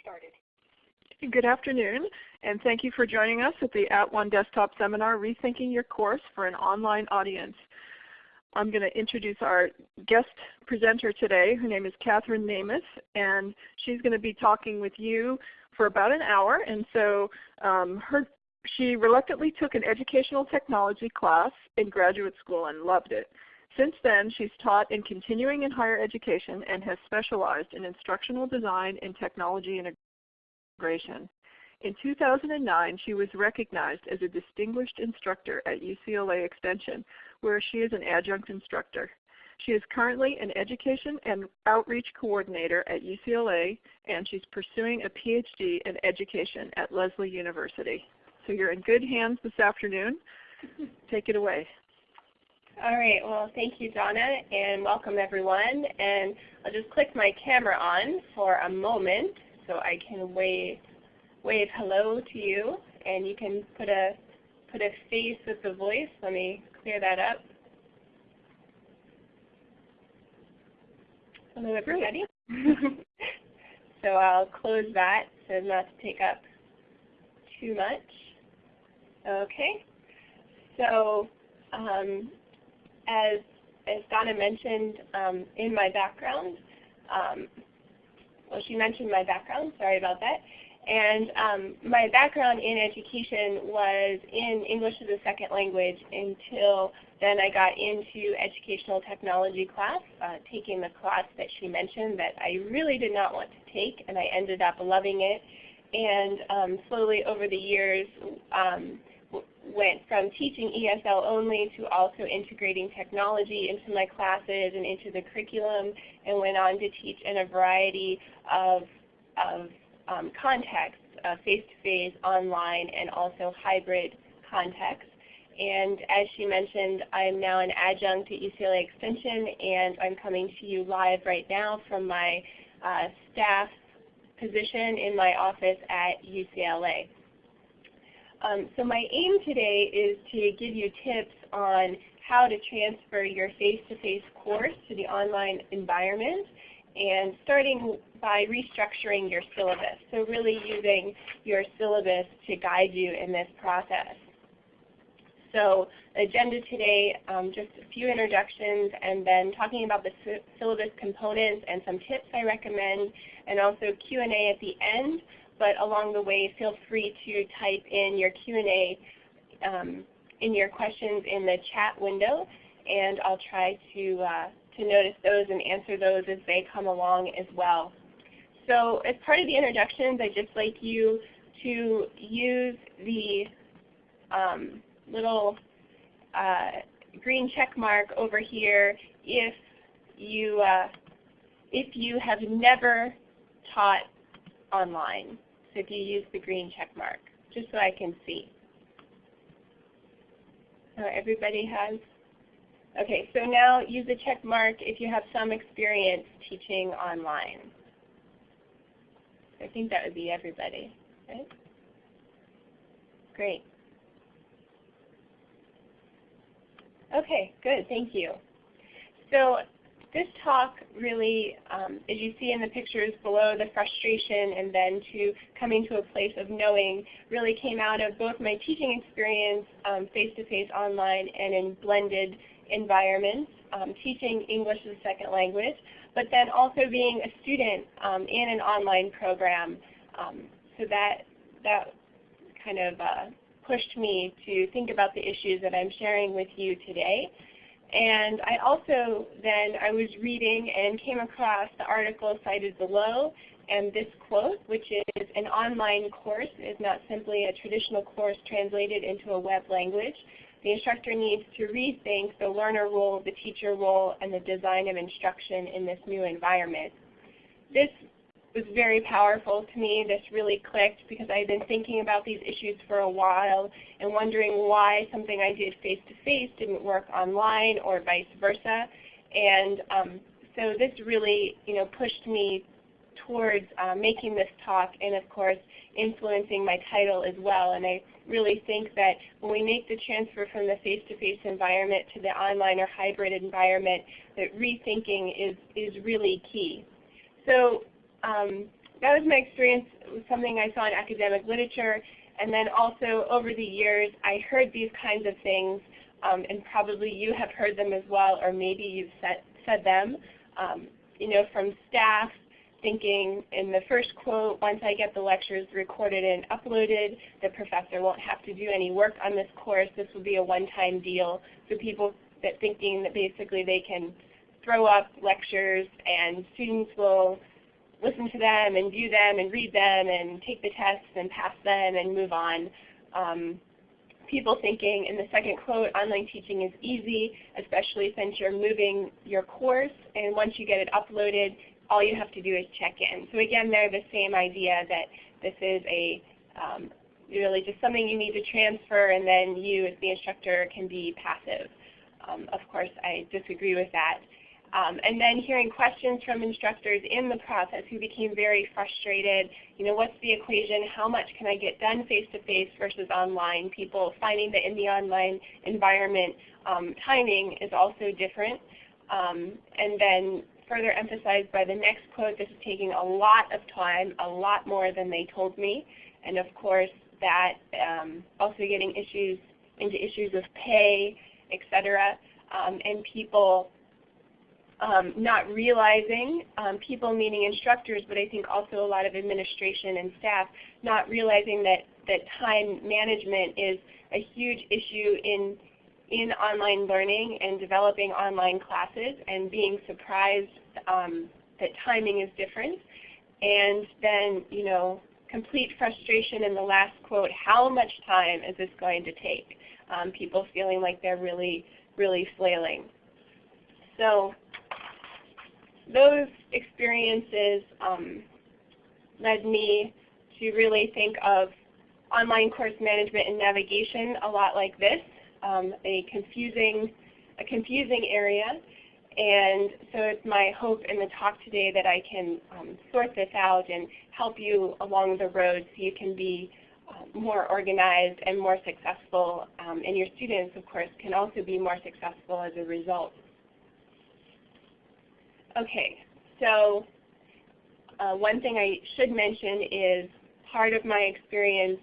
started. Good afternoon, and thank you for joining us at the At One Desktop Seminar, Rethinking Your Course for an Online Audience. I'm going to introduce our guest presenter today. Her name is Catherine Namus, and she's going to be talking with you for about an hour. And so um, her, she reluctantly took an educational technology class in graduate school and loved it. Since then, she's taught in continuing and higher education and has specialized in instructional design and technology integration. In 2009, she was recognized as a distinguished instructor at UCLA Extension, where she is an adjunct instructor. She is currently an education and outreach coordinator at UCLA, and she's pursuing a PhD in education at Lesley University. So you're in good hands this afternoon. Take it away. All right, well thank you Donna and welcome everyone. And I'll just click my camera on for a moment so I can wave, wave hello to you and you can put a, put a face with the voice. Let me clear that up. Hello everybody. so I'll close that so not to take up too much. Okay, so um, as, as Donna mentioned um, in my background, um, well she mentioned my background, sorry about that. And um, my background in education was in English as a second language until then I got into educational technology class, uh, taking the class that she mentioned that I really did not want to take, and I ended up loving it. And um, slowly over the years, um, went from teaching ESL only to also integrating technology into my classes and into the curriculum and went on to teach in a variety of, of um, contexts, uh, face-to-face, -face, online, and also hybrid contexts. And as she mentioned, I'm now an adjunct at UCLA Extension and I'm coming to you live right now from my uh, staff position in my office at UCLA. Um, so my aim today is to give you tips on how to transfer your face-to-face -face course to the online environment and starting by restructuring your syllabus. So really using your syllabus to guide you in this process. So agenda today, um, just a few introductions and then talking about the syllabus components and some tips I recommend and also Q&A at the end but along the way feel free to type in your Q&A um, in your questions in the chat window and I'll try to, uh, to notice those and answer those as they come along as well. So as part of the introductions, I'd just like you to use the um, little uh, green check mark over here if you, uh, if you have never taught online if you use the green check mark, just so I can see. So everybody has? Okay, so now use the check mark if you have some experience teaching online. I think that would be everybody, right? Great. Okay, good, thank you. So this talk really, um, as you see in the pictures below, the frustration and then to coming to a place of knowing really came out of both my teaching experience face-to-face um, -face online and in blended environments, um, teaching English as a second language, but then also being a student um, in an online program. Um, so that, that kind of uh, pushed me to think about the issues that I'm sharing with you today. And I also then I was reading and came across the article cited below and this quote, which is an online course is not simply a traditional course translated into a web language. The instructor needs to rethink the learner role, the teacher role, and the design of instruction in this new environment. This was very powerful to me. This really clicked because I had been thinking about these issues for a while and wondering why something I did face-to-face -face didn't work online or vice versa. And um, so this really you know, pushed me towards uh, making this talk and of course influencing my title as well. And I really think that when we make the transfer from the face-to-face -face environment to the online or hybrid environment, that rethinking is, is really key. So um, that was my experience with something I saw in academic literature. And then also over the years, I heard these kinds of things, um, and probably you have heard them as well, or maybe you've said, said them, um, you know, from staff thinking in the first quote, once I get the lectures recorded and uploaded, the professor won't have to do any work on this course. This will be a one-time deal. So people that thinking that basically they can throw up lectures and students will listen to them and view them and read them and take the tests and pass them and move on. Um, people thinking in the second quote, online teaching is easy, especially since you're moving your course and once you get it uploaded, all you have to do is check in. So again, they're the same idea that this is a um, really just something you need to transfer and then you as the instructor can be passive. Um, of course, I disagree with that. Um, and then hearing questions from instructors in the process who became very frustrated. You know, what's the equation? How much can I get done face-to-face -face versus online? People finding that in the online environment, um, timing is also different. Um, and then further emphasized by the next quote, this is taking a lot of time, a lot more than they told me. And of course, that um, also getting issues into issues of pay, etc. Um, and people um, not realizing, um, people meaning instructors, but I think also a lot of administration and staff, not realizing that, that time management is a huge issue in, in online learning and developing online classes and being surprised um, that timing is different. And then, you know, complete frustration in the last quote, how much time is this going to take? Um, people feeling like they're really, really flailing. So those experiences um, led me to really think of online course management and navigation a lot like this, um, a confusing, a confusing area. And so it's my hope in the talk today that I can um, sort this out and help you along the road so you can be uh, more organized and more successful. Um, and your students, of course, can also be more successful as a result. Okay, so uh, one thing I should mention is part of my experience,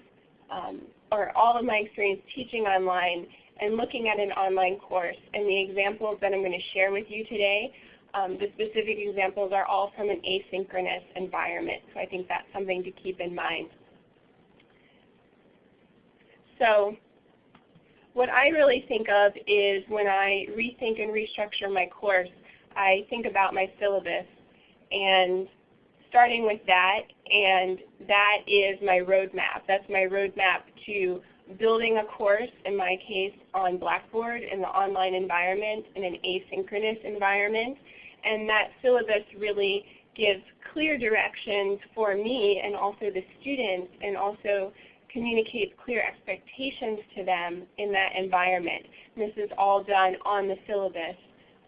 um, or all of my experience teaching online and looking at an online course. And the examples that I'm going to share with you today, um, the specific examples are all from an asynchronous environment. So I think that's something to keep in mind. So what I really think of is when I rethink and restructure my course, I think about my syllabus and starting with that, and that is my roadmap. That's my roadmap to building a course, in my case on Blackboard in the online environment in an asynchronous environment. And that syllabus really gives clear directions for me and also the students and also communicates clear expectations to them in that environment. This is all done on the syllabus.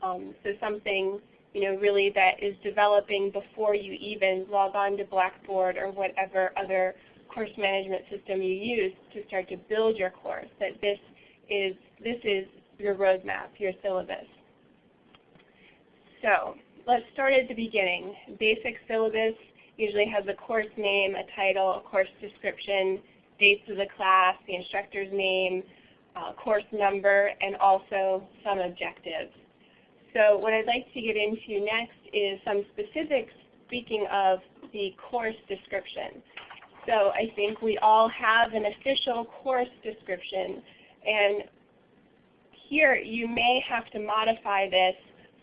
Um, so something you know, really that is developing before you even log on to Blackboard or whatever other course management system you use to start to build your course, that this is, this is your roadmap, your syllabus. So let's start at the beginning. Basic syllabus usually has a course name, a title, a course description, dates of the class, the instructor's name, uh, course number, and also some objectives. So what I'd like to get into next is some specifics speaking of the course description. So I think we all have an official course description and here you may have to modify this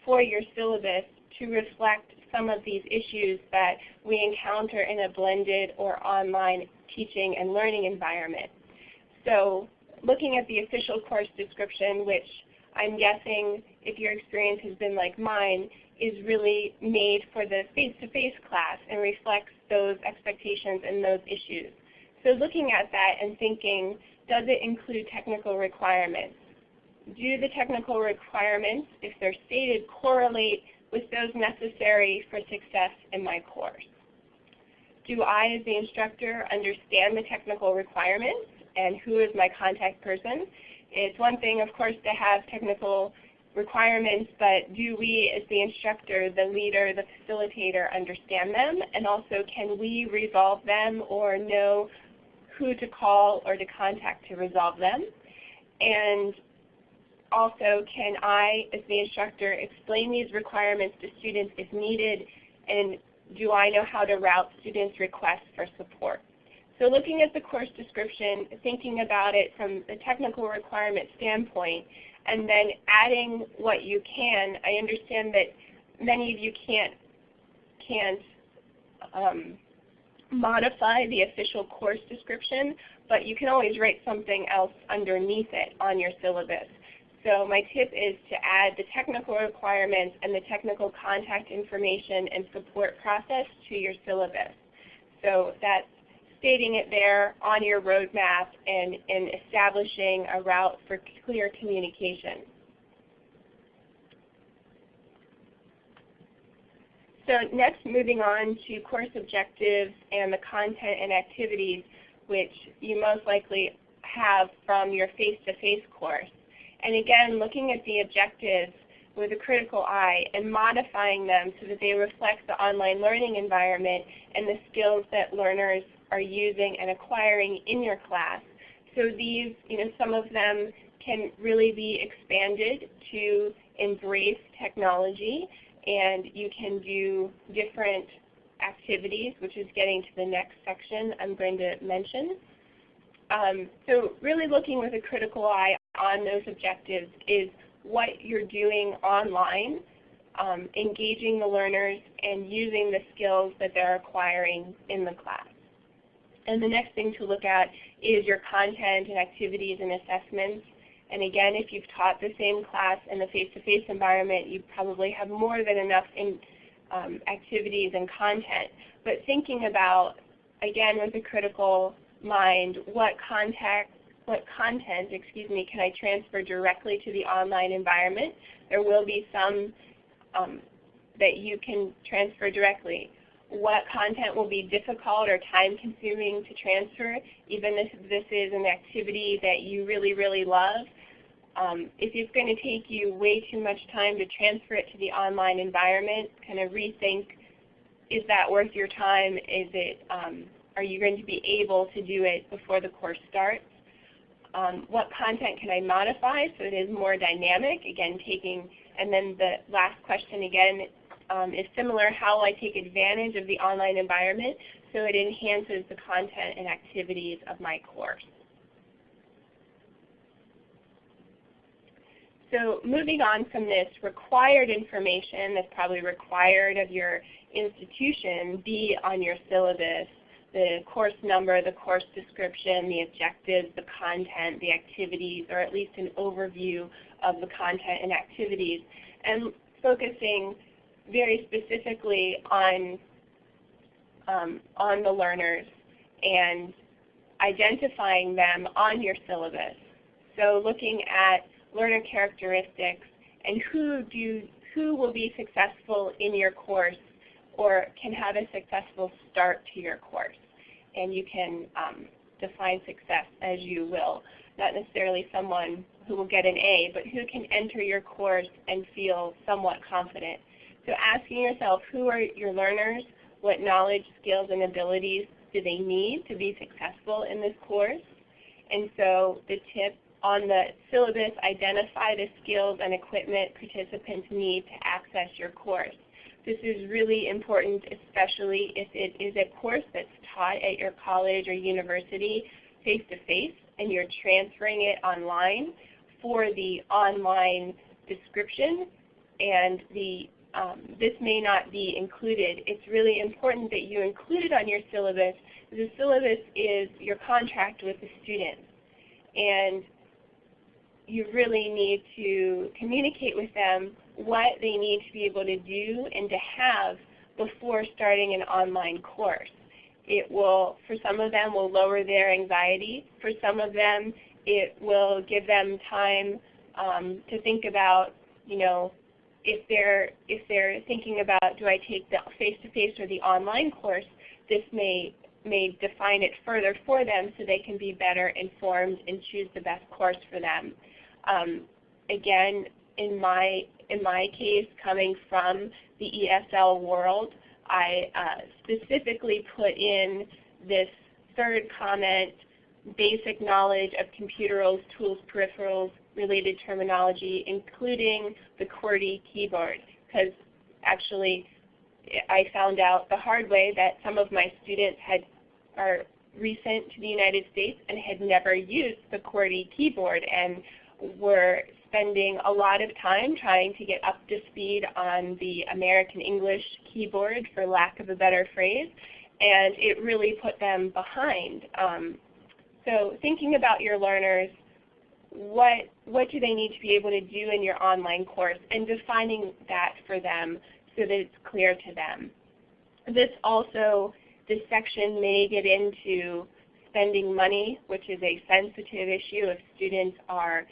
for your syllabus to reflect some of these issues that we encounter in a blended or online teaching and learning environment. So looking at the official course description, which I'm guessing if your experience has been like mine, is really made for the face-to-face -face class and reflects those expectations and those issues. So looking at that and thinking, does it include technical requirements? Do the technical requirements, if they're stated, correlate with those necessary for success in my course? Do I, as the instructor, understand the technical requirements and who is my contact person? It's one thing, of course, to have technical requirements, but do we as the instructor, the leader, the facilitator understand them? And also can we resolve them or know who to call or to contact to resolve them? And also, can I, as the instructor, explain these requirements to students if needed, and do I know how to route students' requests for support? So looking at the course description, thinking about it from the technical requirement standpoint, and then adding what you can, I understand that many of you can't, can't um, modify the official course description, but you can always write something else underneath it on your syllabus. So my tip is to add the technical requirements and the technical contact information and support process to your syllabus. So that's stating it there on your roadmap and, and establishing a route for clear communication. So next moving on to course objectives and the content and activities which you most likely have from your face-to-face -face course. And again, looking at the objectives with a critical eye and modifying them so that they reflect the online learning environment and the skills that learners are using and acquiring in your class. So these, you know, some of them can really be expanded to embrace technology and you can do different activities, which is getting to the next section I'm going to mention. Um, so really looking with a critical eye on those objectives is what you're doing online, um, engaging the learners, and using the skills that they're acquiring in the class. And the next thing to look at is your content and activities and assessments. And again, if you've taught the same class in the face-to-face -face environment, you probably have more than enough in, um, activities and content. But thinking about, again, with a critical mind, what what content, excuse me, can I transfer directly to the online environment? There will be some um, that you can transfer directly. What content will be difficult or time consuming to transfer, even if this is an activity that you really, really love. Um, if it's going to take you way too much time to transfer it to the online environment, kind of rethink, is that worth your time? Is it um, are you going to be able to do it before the course starts? Um, what content can I modify so it is more dynamic? Again, taking, and then the last question again um, is similar, how I take advantage of the online environment so it enhances the content and activities of my course? So moving on from this required information that's probably required of your institution be on your syllabus the course number, the course description, the objectives, the content, the activities, or at least an overview of the content and activities, and focusing very specifically on, um, on the learners and identifying them on your syllabus. So looking at learner characteristics and who, do, who will be successful in your course or can have a successful start to your course and you can um, define success as you will. Not necessarily someone who will get an A, but who can enter your course and feel somewhat confident. So asking yourself, who are your learners? What knowledge, skills, and abilities do they need to be successful in this course? And so the tip on the syllabus, identify the skills and equipment participants need to access your course. This is really important, especially if it is a course that's taught at your college or university face-to-face -face, and you're transferring it online for the online description and the um, this may not be included. It's really important that you include it on your syllabus. The syllabus is your contract with the students. And you really need to communicate with them what they need to be able to do and to have before starting an online course. It will, for some of them, will lower their anxiety. For some of them, it will give them time um, to think about, you know, if they're if they're thinking about do I take the face-to-face -face or the online course, this may may define it further for them so they can be better informed and choose the best course for them. Um, again, in my in my case, coming from the ESL world, I uh, specifically put in this third comment, basic knowledge of computer tools, peripherals, related terminology, including the QWERTY keyboard, because actually I found out the hard way that some of my students had are recent to the United States and had never used the QWERTY keyboard and were spending a lot of time trying to get up to speed on the American English keyboard, for lack of a better phrase, and it really put them behind. Um, so thinking about your learners, what, what do they need to be able to do in your online course, and defining that for them so that it's clear to them. This also, this section may get into spending money, which is a sensitive issue if students are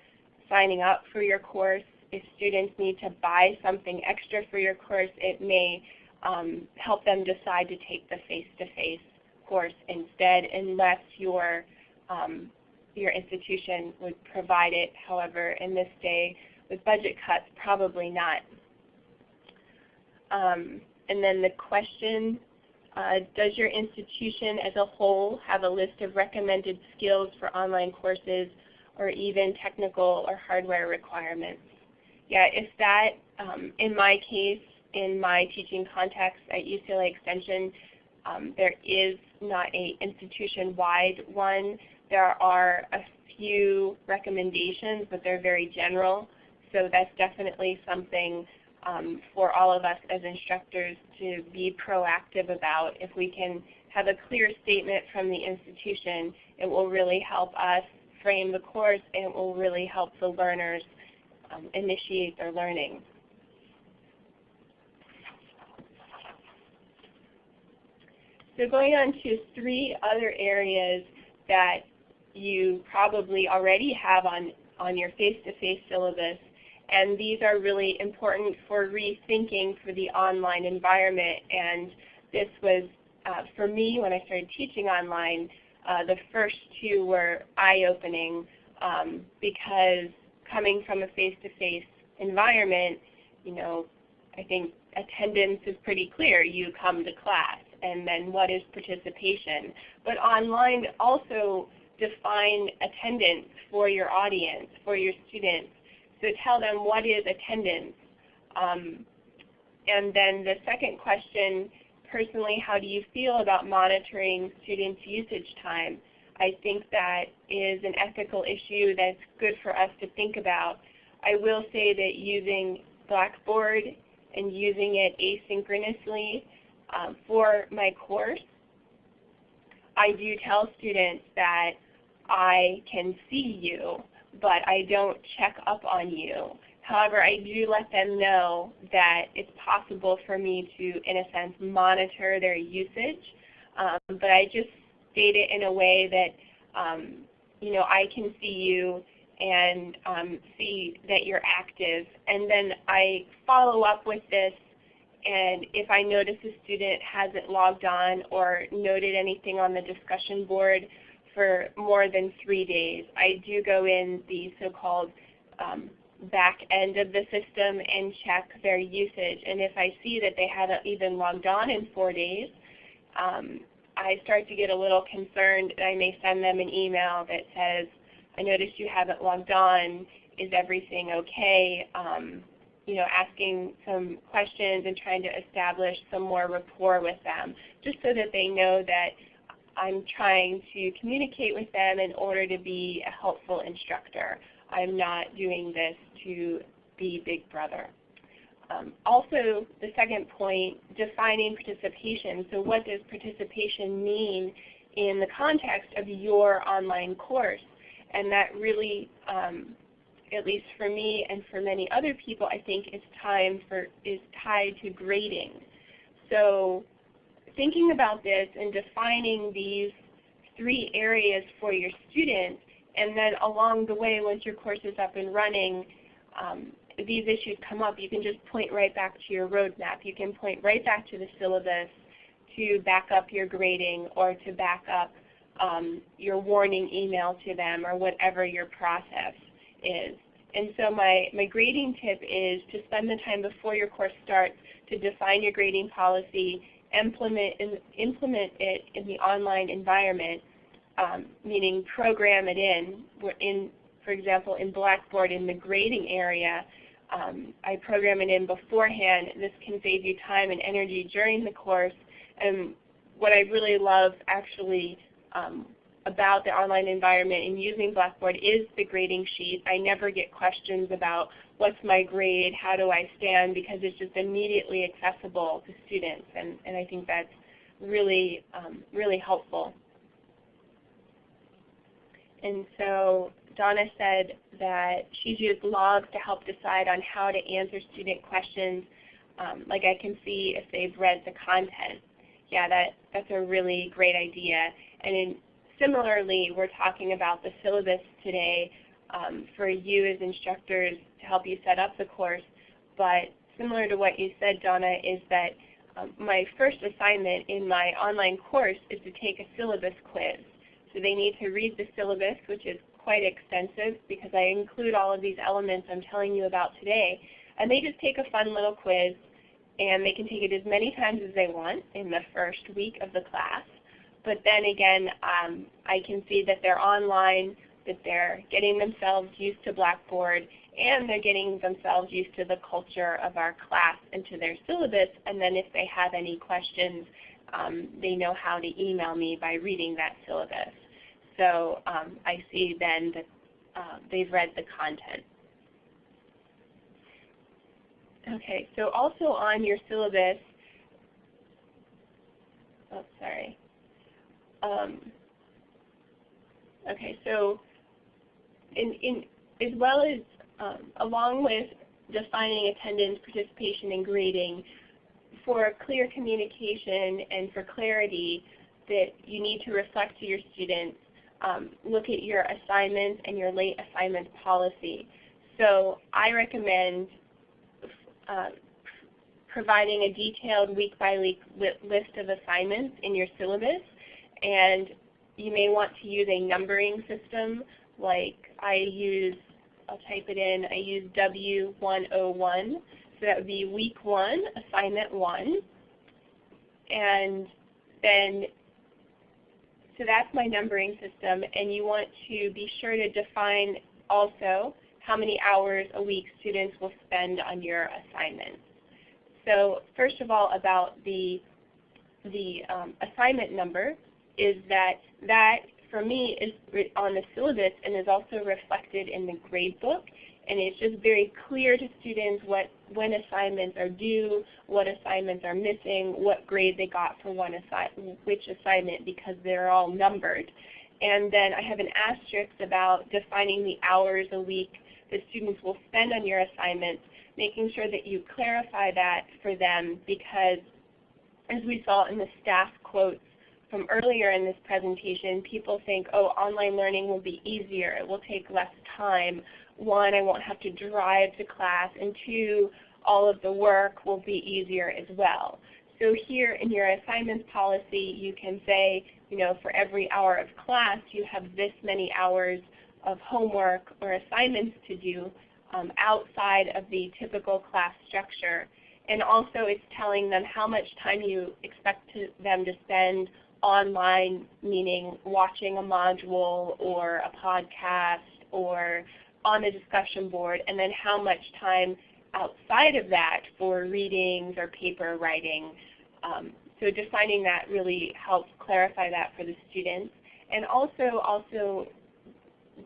signing up for your course. If students need to buy something extra for your course, it may um, help them decide to take the face-to-face -face course instead unless your, um, your institution would provide it. However, in this day with budget cuts, probably not. Um, and then the question, uh, does your institution as a whole have a list of recommended skills for online courses or even technical or hardware requirements? Yeah, if that, um, in my case, in my teaching context at UCLA Extension, um, there is not a institution-wide one. There are a few recommendations, but they're very general. So that's definitely something um, for all of us as instructors to be proactive about. If we can have a clear statement from the institution, it will really help us frame the course and it will really help the learners um, initiate their learning. So going on to three other areas that you probably already have on, on your face-to-face -face syllabus and these are really important for rethinking for the online environment. And this was, uh, for me, when I started teaching online, uh, the first two were eye-opening um, because coming from a face-to-face -face environment, you know, I think attendance is pretty clear. You come to class, and then what is participation? But online also define attendance for your audience, for your students, so tell them what is attendance. Um, and then the second question, personally, how do you feel about monitoring students' usage time? I think that is an ethical issue that's good for us to think about. I will say that using Blackboard and using it asynchronously um, for my course, I do tell students that I can see you but I don't check up on you. However, I do let them know that it's possible for me to, in a sense, monitor their usage. Um, but I just state it in a way that, um, you know, I can see you and um, see that you're active. And then I follow up with this and if I notice a student hasn't logged on or noted anything on the discussion board, for more than three days. I do go in the so-called um, back end of the system and check their usage. And if I see that they haven't even logged on in four days, um, I start to get a little concerned. I may send them an email that says, I noticed you haven't logged on. Is everything okay? Um, you know, asking some questions and trying to establish some more rapport with them, just so that they know that I'm trying to communicate with them in order to be a helpful instructor. I'm not doing this to be big brother. Um, also, the second point, defining participation. So what does participation mean in the context of your online course? And that really, um, at least for me and for many other people, I think is time for is tied to grading. So thinking about this and defining these three areas for your students, and then along the way, once your course is up and running, um, these issues come up, you can just point right back to your roadmap. You can point right back to the syllabus to back up your grading or to back up um, your warning email to them or whatever your process is. And so my, my grading tip is to spend the time before your course starts to define your grading policy, implement, implement it in the online environment, um, meaning program it in. In, for example, in Blackboard in the grading area, um, I program it in beforehand. This can save you time and energy during the course. And what I really love actually um, about the online environment and using Blackboard is the grading sheet. I never get questions about what's my grade, how do I stand, because it's just immediately accessible to students. And, and I think that's really, um, really helpful. And so Donna said that she's used logs to help decide on how to answer student questions. Um, like I can see if they've read the content. Yeah, that, that's a really great idea. And in, similarly, we're talking about the syllabus today um, for you as instructors to help you set up the course. But similar to what you said, Donna, is that um, my first assignment in my online course is to take a syllabus quiz. So they need to read the syllabus, which is quite extensive because I include all of these elements I'm telling you about today. And they just take a fun little quiz and they can take it as many times as they want in the first week of the class. But then again, um, I can see that they're online, that they're getting themselves used to Blackboard, and they're getting themselves used to the culture of our class and to their syllabus. And then if they have any questions, um, they know how to email me by reading that syllabus. So um, I see then that uh, they've read the content. Okay, so also on your syllabus, oh sorry. Um, okay, so in, in, as well as um, along with defining attendance, participation, and grading, for clear communication and for clarity that you need to reflect to your students, um, look at your assignments and your late assignment policy. So I recommend uh, providing a detailed week by week list of assignments in your syllabus and you may want to use a numbering system like I use, I'll type it in, I use W101 so that would be week one, assignment one. And then, so that's my numbering system. And you want to be sure to define also how many hours a week students will spend on your assignments. So first of all about the, the um, assignment number is that that for me is on the syllabus and is also reflected in the grade book and it's just very clear to students what when assignments are due, what assignments are missing, what grade they got for one assi which assignment because they're all numbered. And then I have an asterisk about defining the hours a week that students will spend on your assignments, making sure that you clarify that for them because as we saw in the staff quotes from earlier in this presentation, people think, oh, online learning will be easier, it will take less time, one, I won't have to drive to class, and two, all of the work will be easier as well. So here in your assignments policy, you can say, you know, for every hour of class, you have this many hours of homework or assignments to do um, outside of the typical class structure. And also it's telling them how much time you expect to, them to spend online, meaning watching a module or a podcast or on the discussion board, and then how much time outside of that for readings or paper writing. Um, so defining that really helps clarify that for the students. And also, also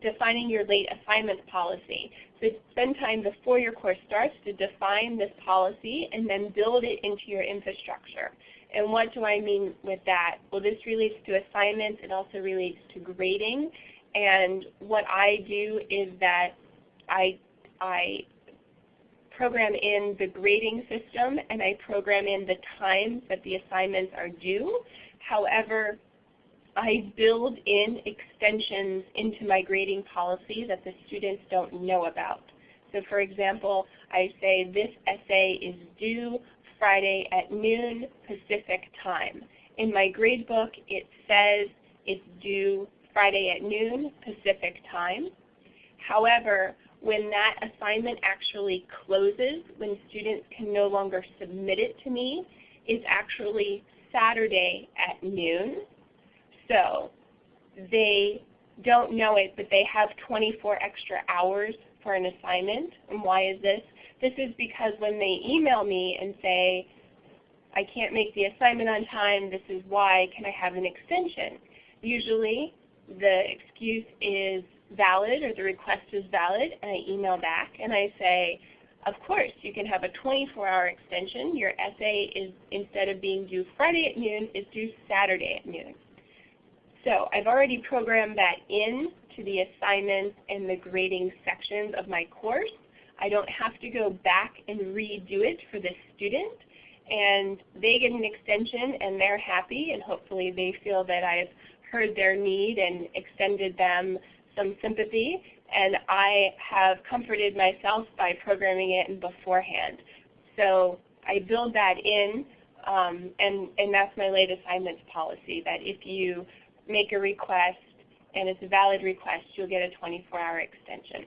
defining your late assignment policy. So spend time before your course starts to define this policy and then build it into your infrastructure. And what do I mean with that? Well, this relates to assignments. It also relates to grading. And what I do is that I, I program in the grading system and I program in the times that the assignments are due. However, I build in extensions into my grading policy that the students don't know about. So for example, I say this essay is due Friday at noon Pacific time. In my gradebook it says it's due Friday at noon Pacific time. However, when that assignment actually closes, when students can no longer submit it to me, is actually Saturday at noon. So they don't know it, but they have 24 extra hours for an assignment. And why is this? This is because when they email me and say, I can't make the assignment on time, this is why, can I have an extension? Usually the excuse is valid or the request is valid and I email back and I say, of course, you can have a 24-hour extension. Your essay is, instead of being due Friday at noon, is due Saturday at noon. So I've already programmed that in to the assignments and the grading sections of my course. I don't have to go back and redo it for the student. And they get an extension and they're happy and hopefully they feel that I've heard their need and extended them some sympathy. And I have comforted myself by programming it beforehand. So I build that in, um, and, and that's my late assignments policy, that if you make a request and it's a valid request, you'll get a 24-hour extension.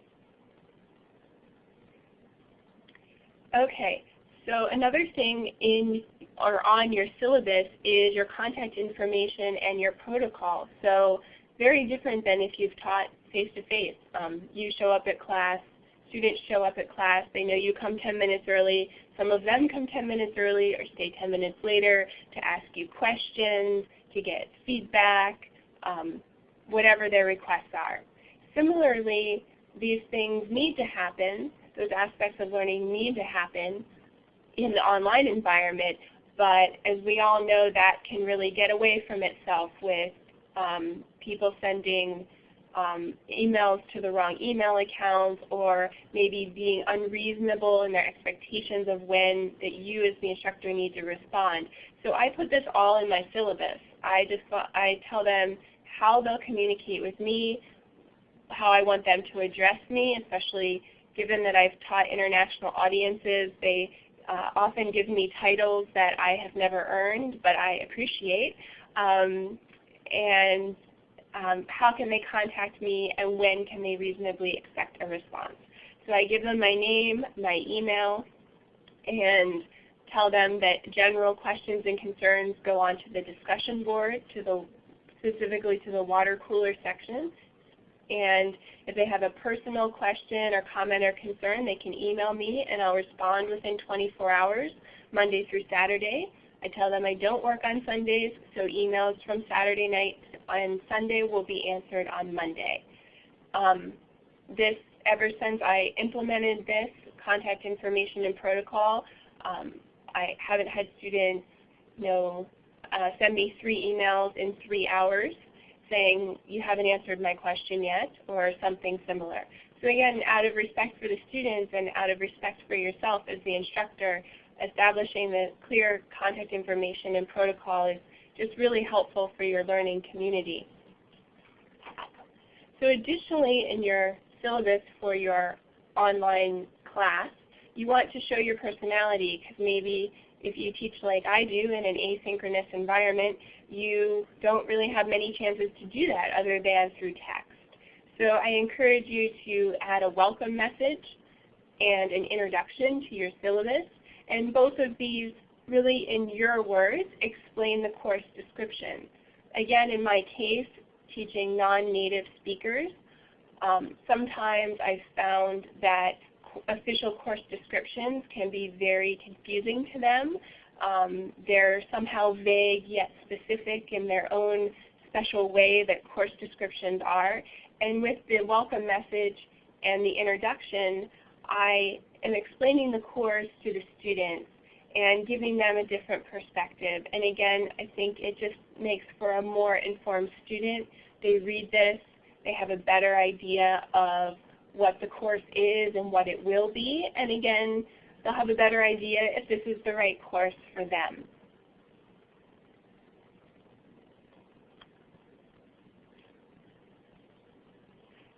Okay, so another thing in or on your syllabus is your contact information and your protocol. So very different than if you've taught face-to-face. -face. Um, you show up at class, students show up at class, they know you come 10 minutes early. Some of them come 10 minutes early or stay 10 minutes later to ask you questions, to get feedback, um, whatever their requests are. Similarly, these things need to happen, those aspects of learning need to happen in the online environment, but as we all know, that can really get away from itself with um, people sending um, emails to the wrong email accounts or maybe being unreasonable in their expectations of when that you as the instructor need to respond. So I put this all in my syllabus. I just I tell them how they'll communicate with me, how I want them to address me, especially given that I've taught international audiences. They uh, often give me titles that I have never earned, but I appreciate. Um, and um, how can they contact me and when can they reasonably expect a response. So I give them my name, my email, and tell them that general questions and concerns go onto the discussion board, to the, specifically to the water cooler section. And if they have a personal question or comment or concern, they can email me and I'll respond within 24 hours, Monday through Saturday. I tell them I don't work on Sundays, so emails from Saturday night and Sunday will be answered on Monday. Um, this, ever since I implemented this contact information and protocol, um, I haven't had students you know, uh, send me three emails in three hours saying you haven't answered my question yet or something similar. So again, out of respect for the students and out of respect for yourself as the instructor, establishing the clear contact information and protocol is just really helpful for your learning community. So additionally in your syllabus for your online class, you want to show your personality because maybe if you teach like I do in an asynchronous environment, you don't really have many chances to do that other than through text. So I encourage you to add a welcome message and an introduction to your syllabus. And both of these really in your words explain the course description. Again, in my case, teaching non-native speakers, um, sometimes I've found that official course descriptions can be very confusing to them. Um, they're somehow vague yet specific in their own special way that course descriptions are. And with the welcome message and the introduction, I am explaining the course to the students and giving them a different perspective. And again, I think it just makes for a more informed student. They read this, they have a better idea of what the course is and what it will be. And again, they'll have a better idea if this is the right course for them.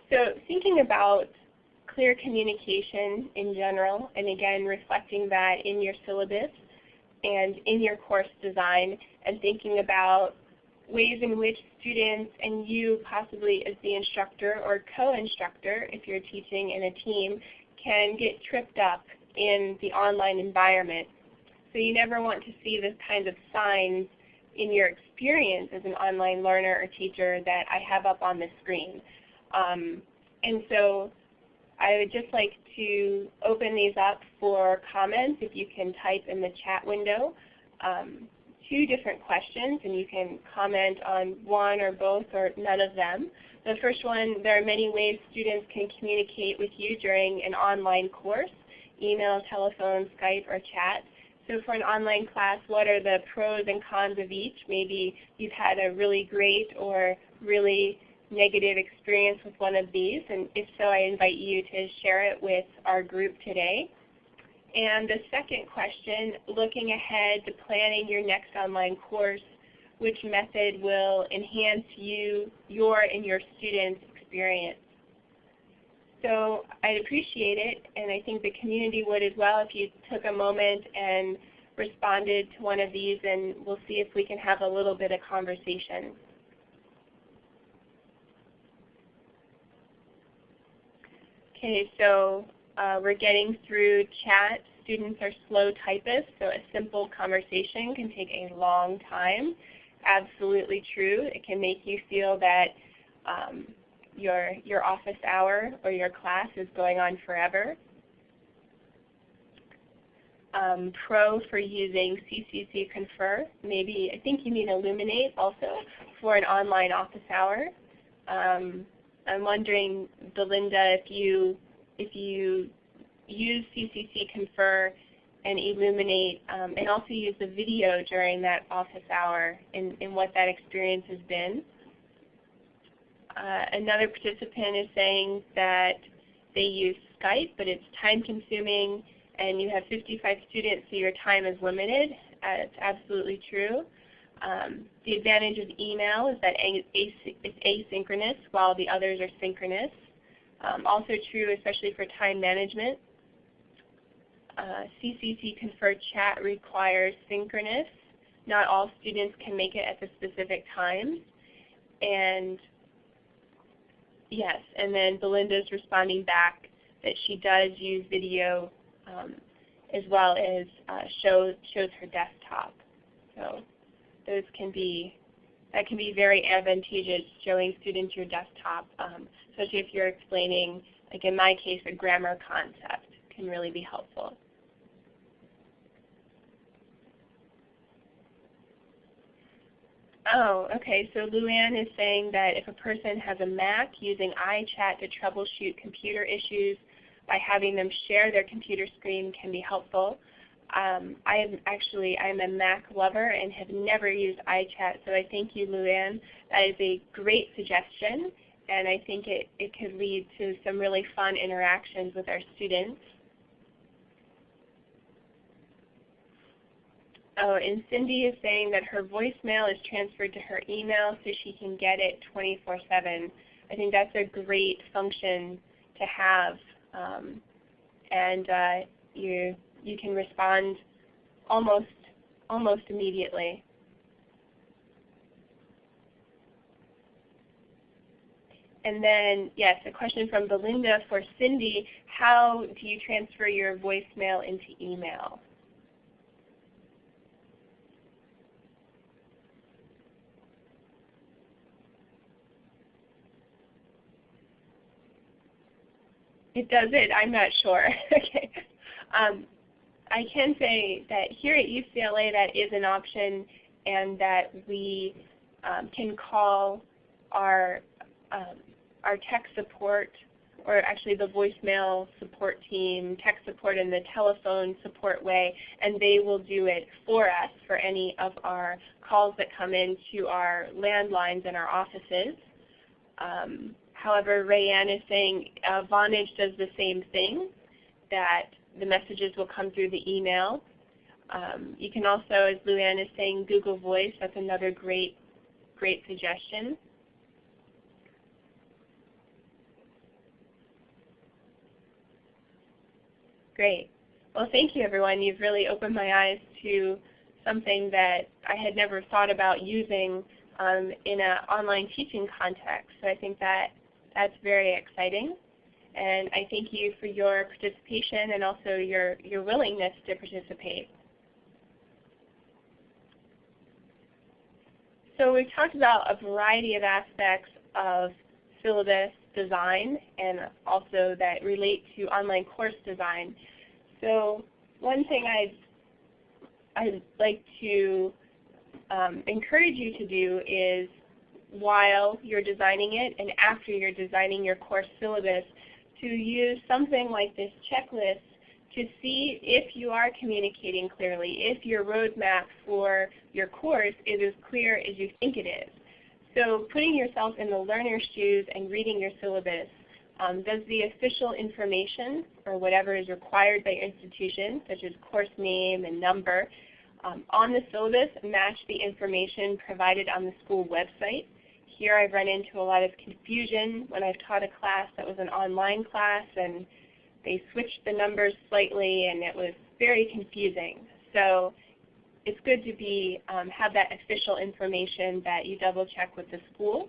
So thinking about clear communication in general, and again reflecting that in your syllabus and in your course design, and thinking about ways in which students and you possibly as the instructor or co-instructor, if you're teaching in a team, can get tripped up in the online environment. So you never want to see this kind of signs in your experience as an online learner or teacher that I have up on the screen. Um, and so I would just like to open these up for comments if you can type in the chat window. Um, two different questions and you can comment on one or both or none of them. The first one, there are many ways students can communicate with you during an online course, email, telephone, Skype, or chat. So for an online class, what are the pros and cons of each? Maybe you've had a really great or really negative experience with one of these, and if so, I invite you to share it with our group today. And the second question, looking ahead to planning your next online course, which method will enhance you, your and your students' experience? So I'd appreciate it, and I think the community would as well if you took a moment and responded to one of these, and we'll see if we can have a little bit of conversation. Okay, so uh, we're getting through chat. Students are slow typists, so a simple conversation can take a long time. Absolutely true. It can make you feel that um, your, your office hour or your class is going on forever. Um, pro for using CCC Confer. Maybe, I think you mean Elluminate also for an online office hour. Um, I'm wondering, Belinda, if you if you use CCC Confer and Elluminate um, and also use the video during that office hour and, and what that experience has been. Uh, another participant is saying that they use Skype, but it's time consuming and you have 55 students, so your time is limited. Uh, it's absolutely true. Um, the advantage of email is that it's asynchronous while the others are synchronous. Um, also true especially for time management. Uh, CCC Confer Chat requires synchronous. Not all students can make it at the specific times. And yes, and then Belinda's responding back that she does use video um, as well as uh, shows, shows her desktop. So those can be that can be very advantageous showing students your desktop, um, especially if you're explaining, like in my case, a grammar concept can really be helpful. Oh, okay. So Luann is saying that if a person has a Mac, using iChat to troubleshoot computer issues by having them share their computer screen can be helpful. Um, I am actually I'm a Mac lover and have never used iChat, so I thank you, Luann. That is a great suggestion, and I think it, it could lead to some really fun interactions with our students. Oh, and Cindy is saying that her voicemail is transferred to her email so she can get it 24-7. I think that's a great function to have. Um, and uh, you you can respond almost, almost immediately. And then, yes, a question from Belinda for Cindy. How do you transfer your voicemail into email? It does it? I'm not sure. okay. Um, I can say that here at UCLA that is an option and that we um, can call our, um, our tech support or actually the voicemail support team, tech support in the telephone support way, and they will do it for us for any of our calls that come into our landlines in our offices. Um, however, Rayanne is saying uh, Vonage does the same thing, that the messages will come through the email. Um, you can also, as Luann is saying, Google Voice. That's another great, great suggestion. Great. Well, thank you, everyone. You've really opened my eyes to something that I had never thought about using um, in an online teaching context. So I think that that's very exciting. And I thank you for your participation and also your, your willingness to participate. So we've talked about a variety of aspects of syllabus design and also that relate to online course design. So one thing I'd, I'd like to um, encourage you to do is while you're designing it and after you're designing your course syllabus to use something like this checklist to see if you are communicating clearly, if your roadmap for your course is as clear as you think it is. So putting yourself in the learner's shoes and reading your syllabus, um, does the official information or whatever is required by your institution, such as course name and number, um, on the syllabus match the information provided on the school website? Here I've run into a lot of confusion when I've taught a class that was an online class and they switched the numbers slightly and it was very confusing. So it's good to be um, have that official information that you double check with the school.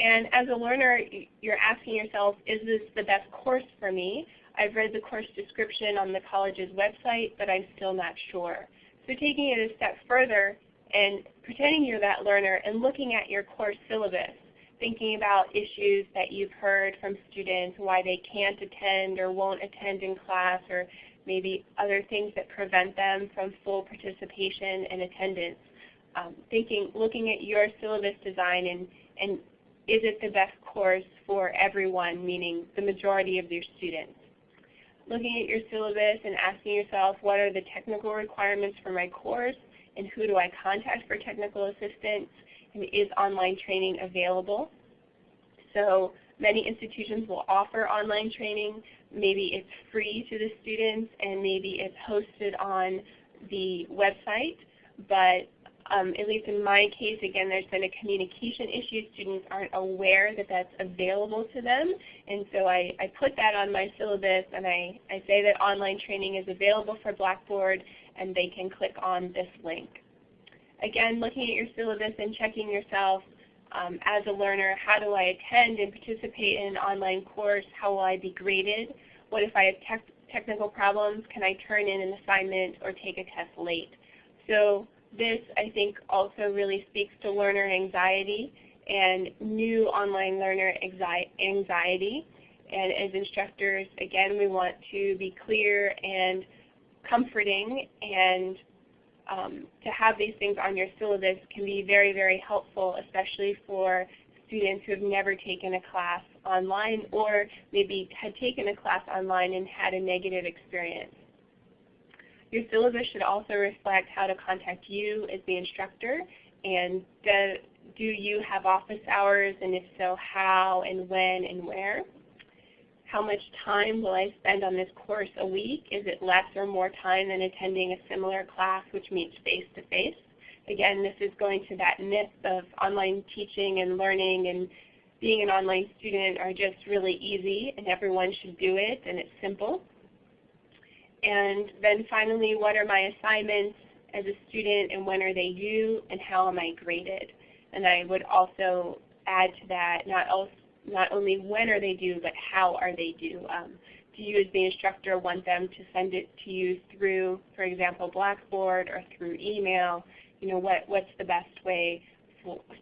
And as a learner, you're asking yourself, is this the best course for me? I've read the course description on the college's website, but I'm still not sure. So taking it a step further and pretending you're that learner and looking at your course syllabus, thinking about issues that you've heard from students, why they can't attend or won't attend in class, or maybe other things that prevent them from full participation and attendance. Um, thinking, looking at your syllabus design and, and is it the best course for everyone, meaning the majority of your students. Looking at your syllabus and asking yourself what are the technical requirements for my course and who do I contact for technical assistance and is online training available. So many institutions will offer online training, maybe it's free to the students and maybe it's hosted on the website. But um, at least in my case, again, there's been a communication issue. Students aren't aware that that's available to them. And so I, I put that on my syllabus and I, I say that online training is available for Blackboard and they can click on this link. Again, looking at your syllabus and checking yourself, um, as a learner, how do I attend and participate in an online course? How will I be graded? What if I have technical problems? Can I turn in an assignment or take a test late? So this, I think, also really speaks to learner anxiety and new online learner anxiety. And as instructors, again, we want to be clear and comforting and um, to have these things on your syllabus can be very, very helpful, especially for students who have never taken a class online or maybe had taken a class online and had a negative experience. Your syllabus should also reflect how to contact you as the instructor and do, do you have office hours and if so how and when and where. How much time will I spend on this course a week? Is it less or more time than attending a similar class which meets face-to-face? -face? Again, this is going to that myth of online teaching and learning and being an online student are just really easy and everyone should do it and it's simple. And then finally, what are my assignments as a student and when are they due and how am I graded? And I would also add to that not also not only when are they due, but how are they due. Um, do you as the instructor want them to send it to you through, for example, Blackboard or through email? You know, what, what's the best way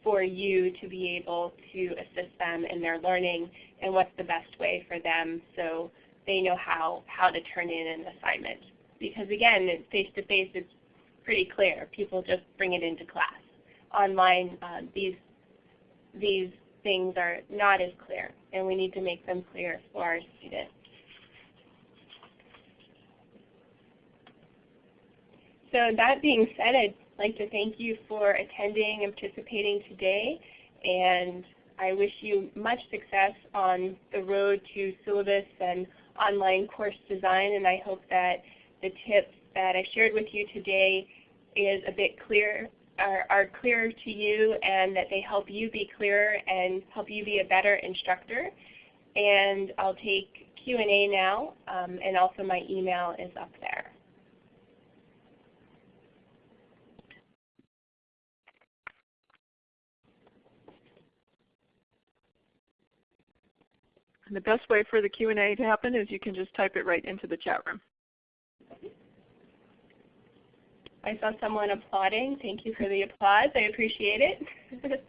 for, you to be able to assist them in their learning and what's the best way for them so they know how, how to turn in an assignment. Because again, face-to-face -face, it's pretty clear. People just bring it into class. Online, uh, these, these things are not as clear, and we need to make them clear for our students. So that being said, I'd like to thank you for attending and participating today, and I wish you much success on the road to syllabus and online course design, and I hope that the tips that I shared with you today is a bit clear are, are to you and that they help you be clearer and help you be a better instructor. And I'll take Q&A now, um, and also my email is up there. And the best way for the Q&A to happen is you can just type it right into the chat room. I saw someone applauding. Thank you for the applause. I appreciate it.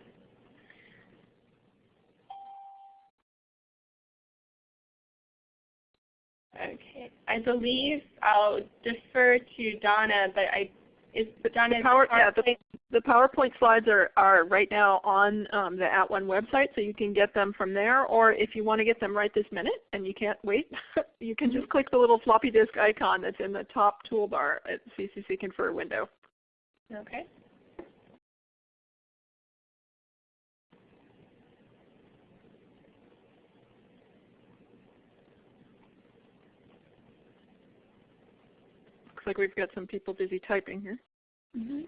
okay. I believe I'll defer to Donna, but I is the, power, yeah, the, the, PowerPoint slides are, are right now on um, the At One website, so you can get them from there. Or if you want to get them right this minute and you can't wait, you can just click the little floppy disk icon that's in the top toolbar at CCC Confer window. Okay. Looks like we've got some people busy typing here. Mm -hmm.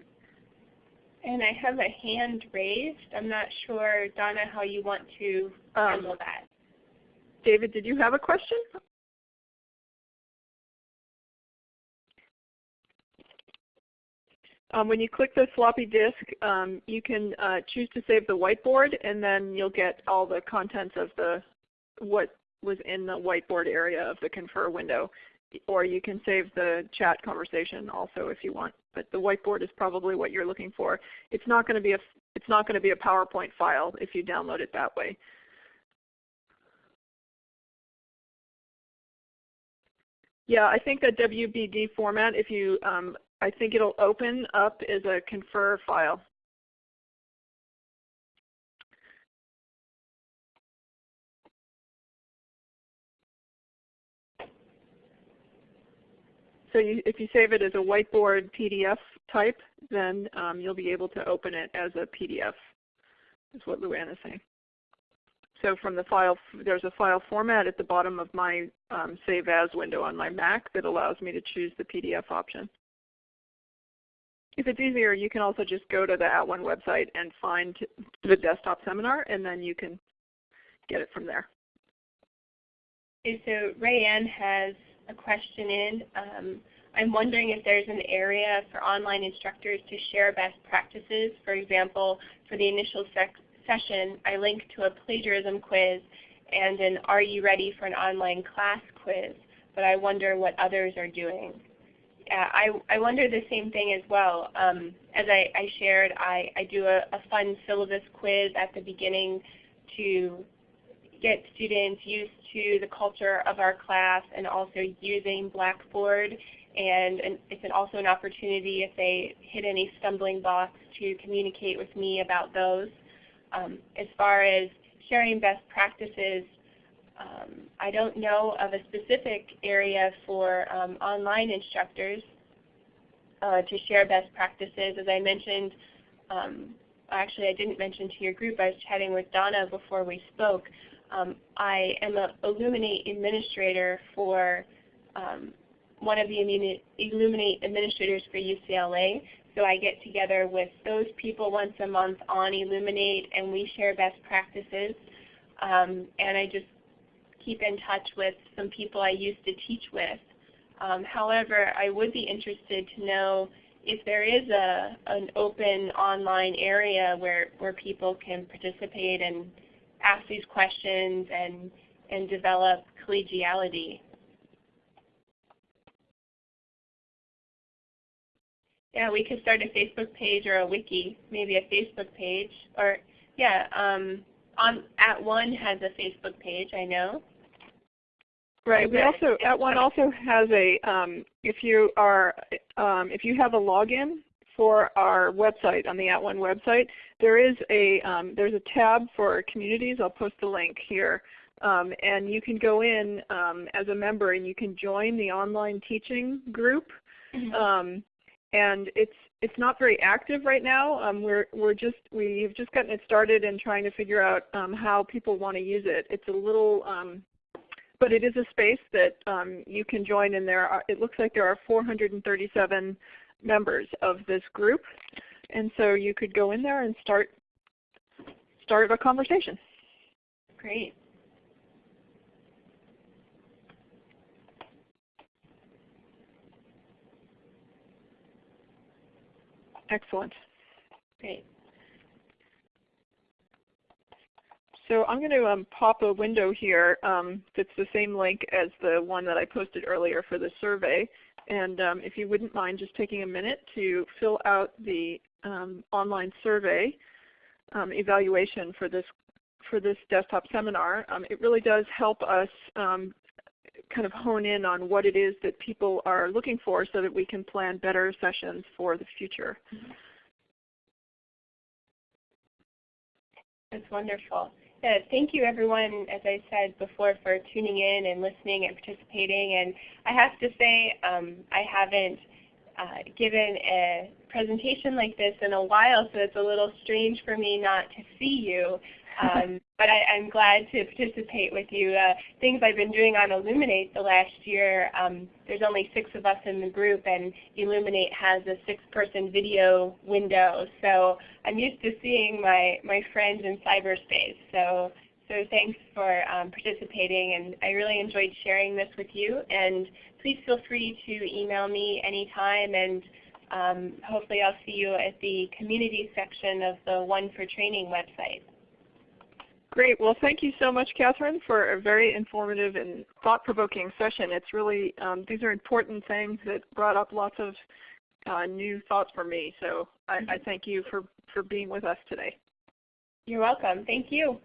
And I have a hand raised. I'm not sure, Donna, how you want to um, handle that. David, did you have a question? Um, when you click the floppy disk, um, you can uh, choose to save the whiteboard, and then you'll get all the contents of the what was in the whiteboard area of the Confer window. Or you can save the chat conversation also if you want. But the whiteboard is probably what you're looking for. It's not going to be a it's not going to be a PowerPoint file if you download it that way. Yeah, I think a WBD format, if you um, I think it'll open up as a confer file. So you, if you save it as a whiteboard PDF type, then um, you'll be able to open it as a PDF, is what Luann is saying. So from the file, there's a file format at the bottom of my um, Save As window on my Mac that allows me to choose the PDF option. If it's easier, you can also just go to the At One website and find the desktop seminar, and then you can get it from there. Okay, so Rayanne has a question in. Um, I'm wondering if there's an area for online instructors to share best practices. For example, for the initial session, I linked to a plagiarism quiz and an Are You Ready for an Online Class quiz, but I wonder what others are doing yeah, I, I wonder the same thing as well. Um, as I, I, shared, I, I do a, a, fun syllabus quiz at the beginning to get students used to the culture of our class and also using Blackboard. And, it's an, also an opportunity if they hit any stumbling blocks to communicate with me about those. Um, as far as sharing best practices, um, I don't know of a specific area for um, online instructors uh, to share best practices. As I mentioned, um, actually I didn't mention to your group, I was chatting with Donna before we spoke. Um, I am an Elluminate administrator for um, one of the Elluminate administrators for UCLA. So I get together with those people once a month on Elluminate and we share best practices. Um, and I just keep in touch with some people I used to teach with. Um, however, I would be interested to know if there is a, an open online area where, where people can participate and ask these questions and, and develop collegiality. Yeah, we could start a Facebook page or a wiki, maybe a Facebook page. Or yeah, um, on At One has a Facebook page, I know. Right. We also At One also has a um, if you are um, if you have a login for our website on the At One website, there is a um, there's a tab for communities. I'll post the link here, um, and you can go in um, as a member and you can join the online teaching group. Mm -hmm. and it's it's not very active right now. Um, we're we're just we've just gotten it started and trying to figure out um, how people want to use it. It's a little um, but it is a space that um, you can join and there are, it looks like there are 437 members of this group. And so you could go in there and start, start a conversation. Great. Excellent. Great. So I'm going to um, pop a window here um, that's the same link as the one that I posted earlier for the survey. And um, if you wouldn't mind just taking a minute to fill out the um, online survey um, evaluation for this for this desktop seminar. Um, it really does help us um, kind of hone in on what it is that people are looking for so that we can plan better sessions for the future. That's wonderful. Yeah, thank you everyone, as I said before, for tuning in and listening and participating. And I have to say, um, I haven't uh, given a presentation like this in a while, so it's a little strange for me not to see you. Um, but I, am glad to participate with you. Uh, things I've been doing on Elluminate the last year, um, there's only six of us in the group and Elluminate has a six-person video window. So I'm used to seeing my, my friends in cyberspace. So, so thanks for um, participating and I really enjoyed sharing this with you. And please feel free to email me anytime and um, hopefully I'll see you at the community section of the One for Training website. Great. Well, thank you so much, Catherine, for a very informative and thought-provoking session. It's really, um, these are important things that brought up lots of uh, new thoughts for me. So I, I thank you for, for being with us today. You're welcome. Thank you.